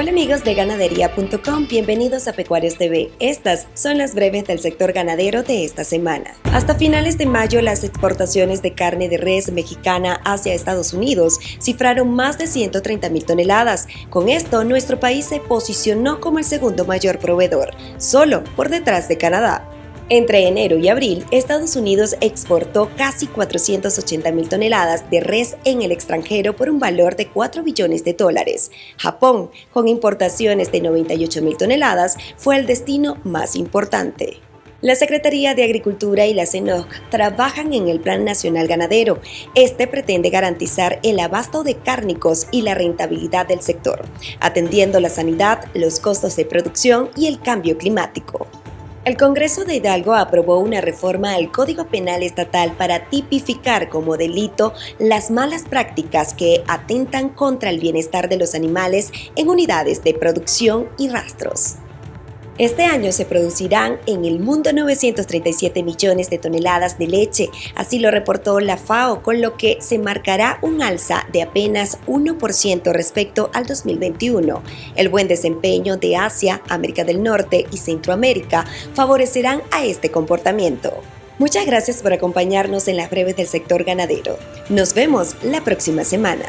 Hola amigos de ganadería.com, bienvenidos a Pecuarios TV. Estas son las breves del sector ganadero de esta semana. Hasta finales de mayo, las exportaciones de carne de res mexicana hacia Estados Unidos cifraron más de 130 mil toneladas. Con esto, nuestro país se posicionó como el segundo mayor proveedor, solo por detrás de Canadá. Entre enero y abril, Estados Unidos exportó casi 480 mil toneladas de res en el extranjero por un valor de 4 billones de dólares. Japón, con importaciones de 98 mil toneladas, fue el destino más importante. La Secretaría de Agricultura y la CENOC trabajan en el Plan Nacional Ganadero. Este pretende garantizar el abasto de cárnicos y la rentabilidad del sector, atendiendo la sanidad, los costos de producción y el cambio climático. El Congreso de Hidalgo aprobó una reforma al Código Penal Estatal para tipificar como delito las malas prácticas que atentan contra el bienestar de los animales en unidades de producción y rastros. Este año se producirán en el mundo 937 millones de toneladas de leche, así lo reportó la FAO, con lo que se marcará un alza de apenas 1% respecto al 2021. El buen desempeño de Asia, América del Norte y Centroamérica favorecerán a este comportamiento. Muchas gracias por acompañarnos en las breves del sector ganadero. Nos vemos la próxima semana.